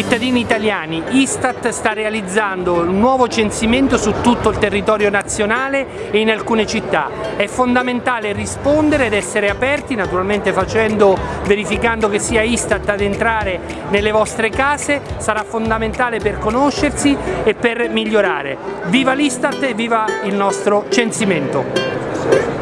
Cittadini italiani, Istat sta realizzando un nuovo censimento su tutto il territorio nazionale e in alcune città. È fondamentale rispondere ed essere aperti, naturalmente facendo, verificando che sia Istat ad entrare nelle vostre case, sarà fondamentale per conoscersi e per migliorare. Viva l'Istat e viva il nostro censimento!